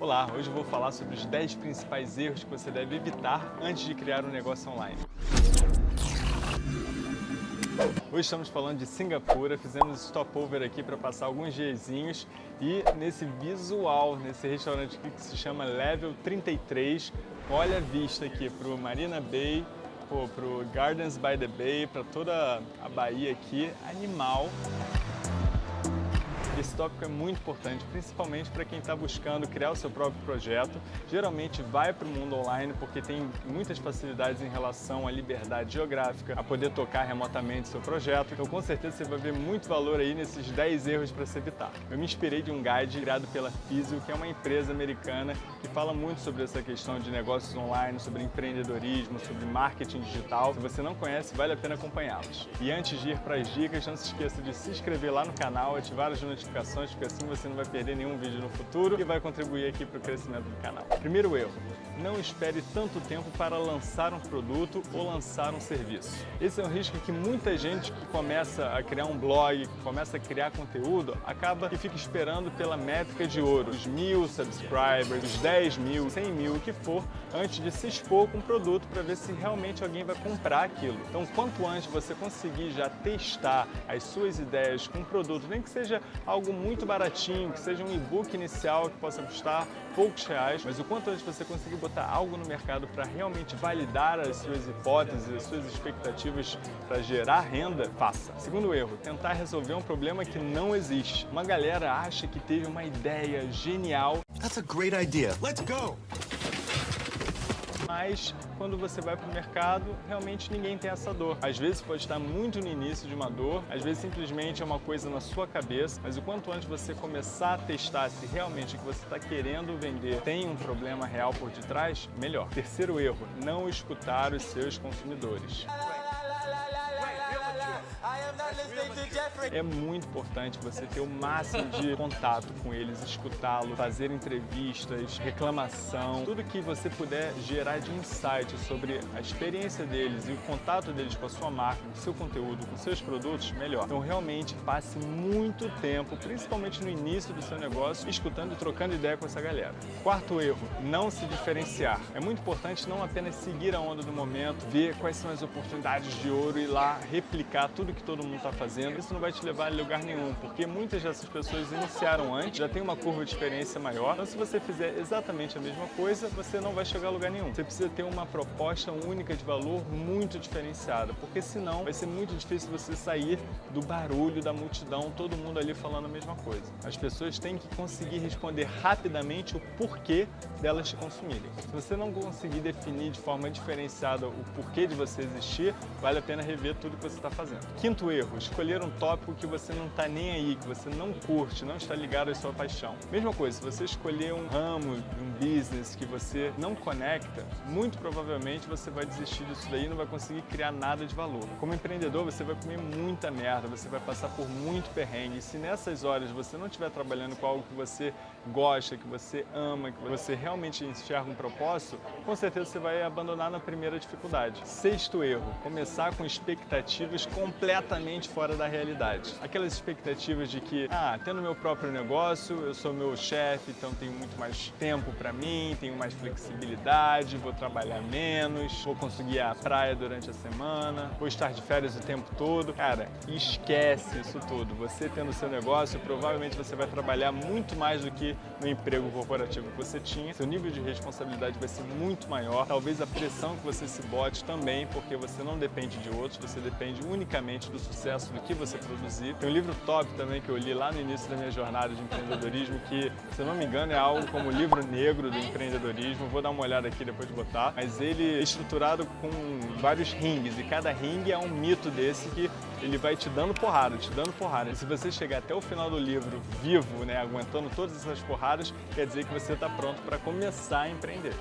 Olá, hoje eu vou falar sobre os 10 principais erros que você deve evitar antes de criar um negócio online. Hoje estamos falando de Singapura, fizemos stopover aqui para passar alguns diazinhos e nesse visual, nesse restaurante aqui que se chama Level 33, olha a vista aqui para o Marina Bay, para o Gardens by the Bay, para toda a Bahia aqui, animal. Esse tópico é muito importante, principalmente para quem está buscando criar o seu próprio projeto. Geralmente vai para o mundo online porque tem muitas facilidades em relação à liberdade geográfica, a poder tocar remotamente seu projeto. Então com certeza você vai ver muito valor aí nesses 10 erros para se evitar. Eu me inspirei de um guide criado pela Physio, que é uma empresa americana que fala muito sobre essa questão de negócios online, sobre empreendedorismo, sobre marketing digital. Se você não conhece, vale a pena acompanhá-los. E antes de ir para as dicas, não se esqueça de se inscrever lá no canal, ativar as notificações notificações, porque assim você não vai perder nenhum vídeo no futuro e vai contribuir aqui para o crescimento do canal. Primeiro erro, não espere tanto tempo para lançar um produto ou lançar um serviço. Esse é um risco que muita gente que começa a criar um blog, que começa a criar conteúdo, acaba e fica esperando pela métrica de ouro, os mil subscribers, os 10 mil, 100 mil, o que for, antes de se expor com o produto para ver se realmente alguém vai comprar aquilo. Então, quanto antes você conseguir já testar as suas ideias com o produto, nem que seja algo algo muito baratinho, que seja um e-book inicial que possa custar poucos reais, mas o quanto antes você conseguir botar algo no mercado para realmente validar as suas hipóteses, as suas expectativas para gerar renda, faça. Segundo erro, tentar resolver um problema que não existe. Uma galera acha que teve uma ideia genial. That's a great idea. Let's go! Mas quando você vai para o mercado, realmente ninguém tem essa dor. Às vezes pode estar muito no início de uma dor, às vezes simplesmente é uma coisa na sua cabeça, mas o quanto antes você começar a testar se realmente o que você está querendo vender tem um problema real por detrás, melhor. Terceiro erro, não escutar os seus consumidores. É muito importante você ter o máximo de contato com eles, escutá-lo, fazer entrevistas, reclamação, tudo que você puder gerar de insight sobre a experiência deles e o contato deles com a sua marca, com o seu conteúdo, com seus produtos, melhor. Então realmente passe muito tempo, principalmente no início do seu negócio, escutando e trocando ideia com essa galera. Quarto erro, não se diferenciar. É muito importante não apenas seguir a onda do momento, ver quais são as oportunidades de ouro e lá replicar tudo que todo mundo está fazendo. Isso não vai te levar a lugar nenhum, porque muitas dessas pessoas iniciaram antes, já tem uma curva de experiência maior. Então se você fizer exatamente a mesma coisa, você não vai chegar a lugar nenhum. Você precisa ter uma proposta única de valor muito diferenciada, porque senão vai ser muito difícil você sair do barulho da multidão, todo mundo ali falando a mesma coisa. As pessoas têm que conseguir responder rapidamente o porquê delas te consumirem. Se você não conseguir definir de forma diferenciada o porquê de você existir, vale a pena rever tudo que você está fazendo. Quinto erro, escolher um tópico que você não está nem aí, que você não curte, não está ligado à sua paixão. Mesma coisa, se você escolher um ramo, um business que você não conecta, muito provavelmente você vai desistir disso daí e não vai conseguir criar nada de valor. Como empreendedor, você vai comer muita merda, você vai passar por muito perrengue. E se nessas horas você não estiver trabalhando com algo que você gosta, que você ama, que você realmente enxerga um propósito, com certeza você vai abandonar na primeira dificuldade. Sexto erro, começar com expectativas completamente fora da realidade. Aquelas expectativas de que, ah, tendo meu próprio negócio, eu sou meu chefe, então tenho muito mais tempo para mim, tenho mais flexibilidade, vou trabalhar menos, vou conseguir a praia durante a semana, vou estar de férias o tempo todo. Cara, esquece isso tudo. Você tendo seu negócio, provavelmente você vai trabalhar muito mais do que no emprego corporativo que você tinha. Seu nível de responsabilidade vai ser muito maior. Talvez a pressão que você se bote também, porque você não depende de outros, você depende unicamente do sucesso do que você produzir. Tem um livro top também que eu li lá no início da minha jornada de empreendedorismo, que, se não me engano, é algo como o livro negro do empreendedorismo. Vou dar uma olhada aqui depois de botar. Mas ele é estruturado com vários rings e cada ringue é um mito desse que ele vai te dando porrada, te dando porrada. E se você chegar até o final do livro vivo, né, aguentando todas essas porradas, quer dizer que você está pronto para começar a empreender.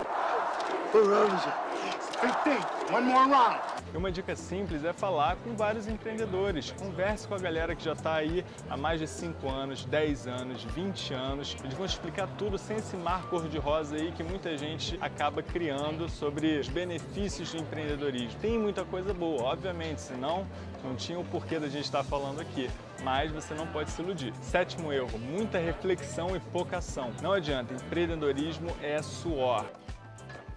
One more round. E uma dica simples é falar com vários empreendedores. Converse com a galera que já está aí há mais de 5 anos, 10 anos, 20 anos. Eles vão explicar tudo sem esse mar cor-de-rosa aí que muita gente acaba criando sobre os benefícios do empreendedorismo. Tem muita coisa boa, obviamente, senão não tinha o porquê da gente estar falando aqui. mas você não pode se iludir. Sétimo erro, muita reflexão e pouca ação. Não adianta, empreendedorismo é suor.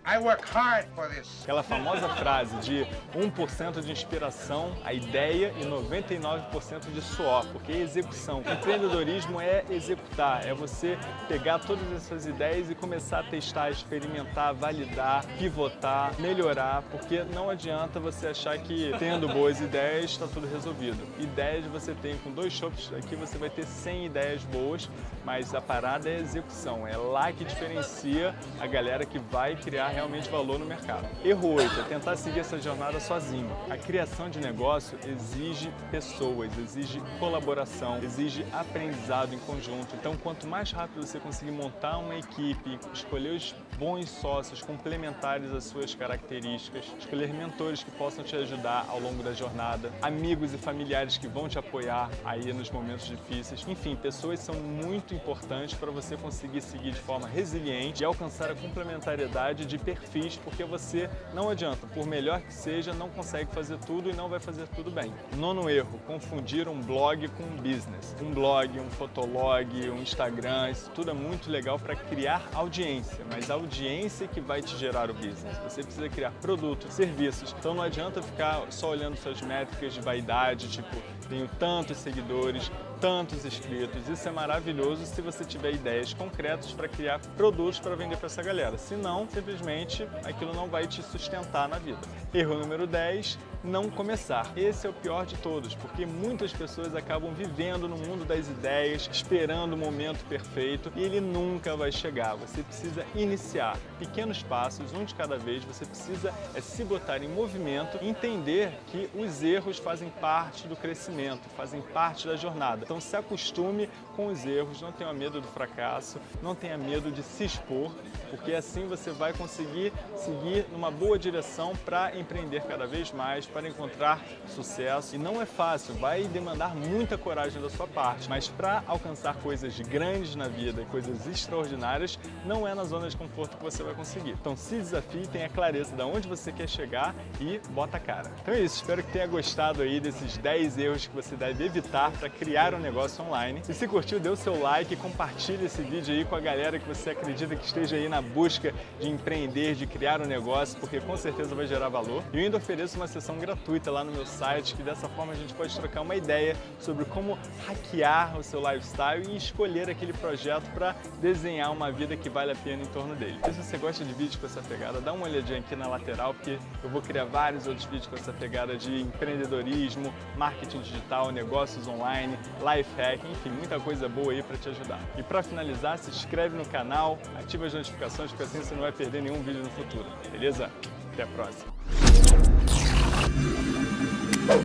I work hard for this. Aquela famosa frase de 1% de inspiração, a ideia e 99% de suor, porque é execução. Empreendedorismo é executar, é você pegar todas essas ideias e começar a testar, experimentar, validar, pivotar, melhorar, porque não adianta você achar que tendo boas ideias está tudo resolvido. Ideias você tem com dois shops aqui, você vai ter 100 ideias boas, mas a parada é a execução, é lá que diferencia a galera que vai criar realmente valor no mercado. Erro 8 é tentar seguir essa jornada sozinho. A criação de negócio exige pessoas, exige colaboração, exige aprendizado em conjunto. Então, quanto mais rápido você conseguir montar uma equipe, escolher os bons sócios complementares às suas características, escolher mentores que possam te ajudar ao longo da jornada, amigos e familiares que vão te apoiar aí nos momentos difíceis. Enfim, pessoas são muito importantes para você conseguir seguir de forma resiliente e alcançar a complementariedade de perfis, porque você não adianta, por melhor que seja, não consegue fazer tudo e não vai fazer tudo bem. Nono erro, confundir um blog com um business. Um blog, um fotolog, um Instagram, isso tudo é muito legal para criar audiência, mas a audiência que vai te gerar o business. Você precisa criar produtos, serviços, então não adianta ficar só olhando suas métricas de vaidade, tipo, tenho tantos seguidores, tantos inscritos. Isso é maravilhoso se você tiver ideias concretas para criar produtos para vender para essa galera. Se não, simplesmente aquilo não vai te sustentar na vida. Erro número 10, não começar. Esse é o pior de todos, porque muitas pessoas acabam vivendo no mundo das ideias, esperando o momento perfeito e ele nunca vai chegar. Você precisa iniciar pequenos passos, um de cada vez. Você precisa é, se botar em movimento entender que os erros fazem parte do crescimento, fazem parte da jornada. Então se acostume com os erros, não tenha medo do fracasso, não tenha medo de se expor, porque assim você vai conseguir seguir numa boa direção para empreender cada vez mais, para encontrar sucesso. E não é fácil, vai demandar muita coragem da sua parte, mas para alcançar coisas grandes na vida, coisas extraordinárias, não é na zona de conforto que você vai conseguir. Então se desafie, tenha clareza de onde você quer chegar e bota a cara. Então é isso, espero que tenha gostado aí desses 10 erros que você deve evitar para criar um negócio online. E se curtiu, dê o seu like, compartilhe esse vídeo aí com a galera que você acredita que esteja aí na busca de empreender, de criar um negócio, porque com certeza vai gerar valor. E eu ainda ofereço uma sessão gratuita lá no meu site, que dessa forma a gente pode trocar uma ideia sobre como hackear o seu lifestyle e escolher aquele projeto para desenhar uma vida que vale a pena em torno dele. E se você gosta de vídeos com essa pegada, dá uma olhadinha aqui na lateral, porque eu vou criar vários outros vídeos com essa pegada de empreendedorismo, marketing digital, negócios online, life hack, enfim, muita coisa boa aí para te ajudar. E para finalizar, se inscreve no canal, ativa as notificações, porque assim você não vai perder nenhum vídeo no futuro, beleza? Até a próxima!